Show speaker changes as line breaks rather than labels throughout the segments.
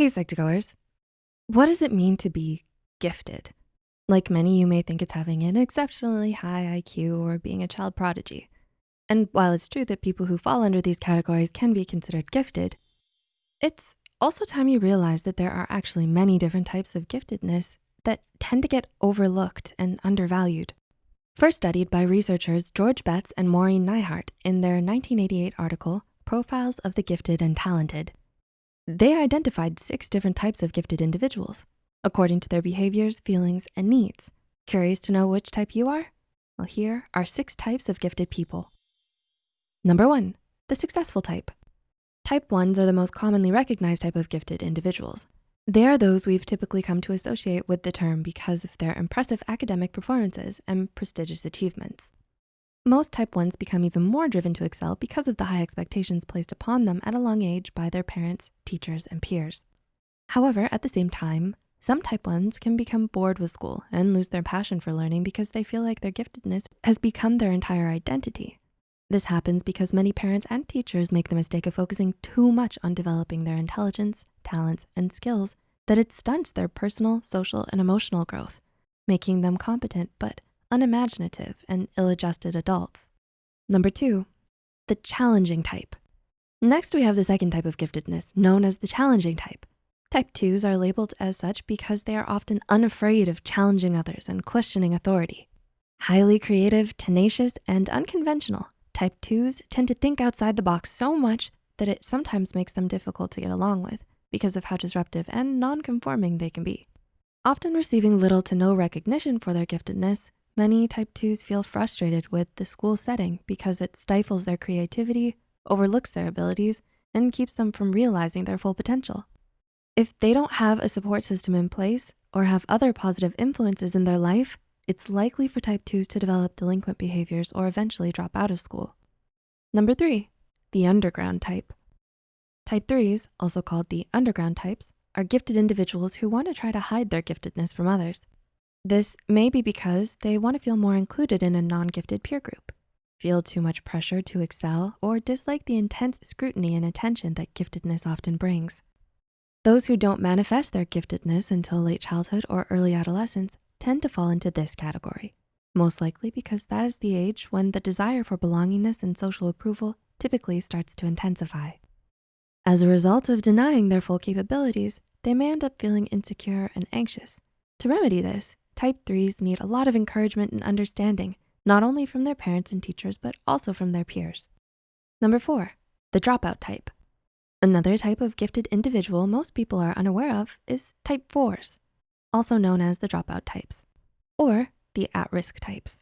Hey, Psych2Goers. What does it mean to be gifted? Like many, you may think it's having an exceptionally high IQ or being a child prodigy. And while it's true that people who fall under these categories can be considered gifted, it's also time you realize that there are actually many different types of giftedness that tend to get overlooked and undervalued. First studied by researchers George Betts and Maureen Neihart in their 1988 article, Profiles of the Gifted and Talented. They identified six different types of gifted individuals according to their behaviors, feelings, and needs. Curious to know which type you are? Well, here are six types of gifted people. Number one, the successful type. Type ones are the most commonly recognized type of gifted individuals. They are those we've typically come to associate with the term because of their impressive academic performances and prestigious achievements. Most type ones become even more driven to excel because of the high expectations placed upon them at a young age by their parents, teachers, and peers. However, at the same time, some type ones can become bored with school and lose their passion for learning because they feel like their giftedness has become their entire identity. This happens because many parents and teachers make the mistake of focusing too much on developing their intelligence, talents, and skills that it stunts their personal, social, and emotional growth, making them competent but unimaginative, and ill-adjusted adults. Number two, the challenging type. Next, we have the second type of giftedness known as the challenging type. Type twos are labeled as such because they are often unafraid of challenging others and questioning authority. Highly creative, tenacious, and unconventional, type twos tend to think outside the box so much that it sometimes makes them difficult to get along with because of how disruptive and non-conforming they can be. Often receiving little to no recognition for their giftedness, Many type twos feel frustrated with the school setting because it stifles their creativity, overlooks their abilities, and keeps them from realizing their full potential. If they don't have a support system in place or have other positive influences in their life, it's likely for type twos to develop delinquent behaviors or eventually drop out of school. Number three, the underground type. Type threes, also called the underground types, are gifted individuals who wanna try to hide their giftedness from others. This may be because they wanna feel more included in a non-gifted peer group, feel too much pressure to excel, or dislike the intense scrutiny and attention that giftedness often brings. Those who don't manifest their giftedness until late childhood or early adolescence tend to fall into this category, most likely because that is the age when the desire for belongingness and social approval typically starts to intensify. As a result of denying their full capabilities, they may end up feeling insecure and anxious. To remedy this, Type threes need a lot of encouragement and understanding, not only from their parents and teachers, but also from their peers. Number four, the dropout type. Another type of gifted individual most people are unaware of is type fours, also known as the dropout types, or the at-risk types.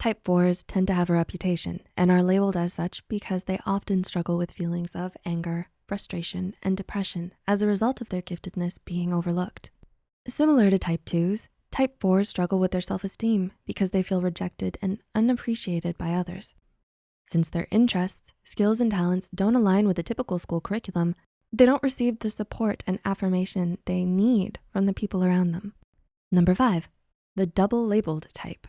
Type fours tend to have a reputation and are labeled as such because they often struggle with feelings of anger, frustration, and depression as a result of their giftedness being overlooked. Similar to type twos, Type fours struggle with their self-esteem because they feel rejected and unappreciated by others. Since their interests, skills, and talents don't align with the typical school curriculum, they don't receive the support and affirmation they need from the people around them. Number five, the double labeled type.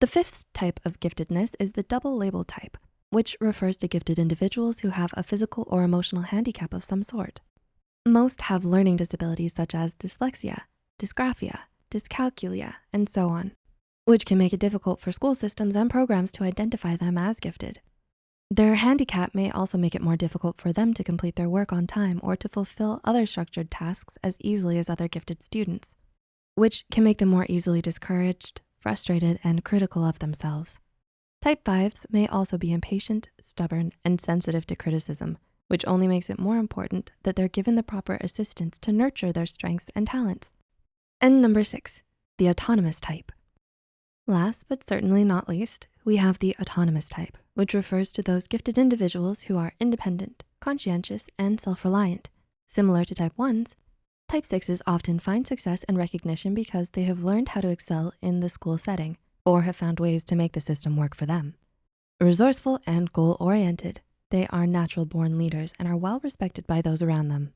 The fifth type of giftedness is the double labeled type, which refers to gifted individuals who have a physical or emotional handicap of some sort. Most have learning disabilities such as dyslexia, dysgraphia, dyscalculia, and so on, which can make it difficult for school systems and programs to identify them as gifted. Their handicap may also make it more difficult for them to complete their work on time or to fulfill other structured tasks as easily as other gifted students, which can make them more easily discouraged, frustrated, and critical of themselves. Type fives may also be impatient, stubborn, and sensitive to criticism, which only makes it more important that they're given the proper assistance to nurture their strengths and talents. And number six, the autonomous type. Last but certainly not least, we have the autonomous type, which refers to those gifted individuals who are independent, conscientious, and self-reliant. Similar to type ones, type sixes often find success and recognition because they have learned how to excel in the school setting or have found ways to make the system work for them. Resourceful and goal-oriented, they are natural born leaders and are well respected by those around them.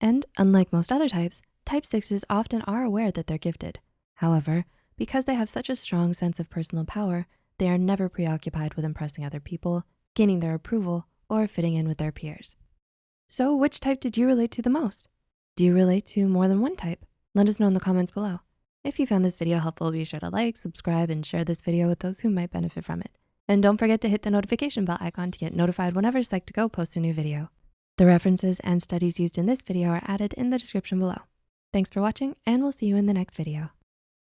And unlike most other types, Type sixes often are aware that they're gifted. However, because they have such a strong sense of personal power, they are never preoccupied with impressing other people, gaining their approval, or fitting in with their peers. So which type did you relate to the most? Do you relate to more than one type? Let us know in the comments below. If you found this video helpful, be sure to like, subscribe, and share this video with those who might benefit from it. And don't forget to hit the notification bell icon to get notified whenever Psych2Go posts a new video. The references and studies used in this video are added in the description below. Thanks for watching, and we'll see you in the next video.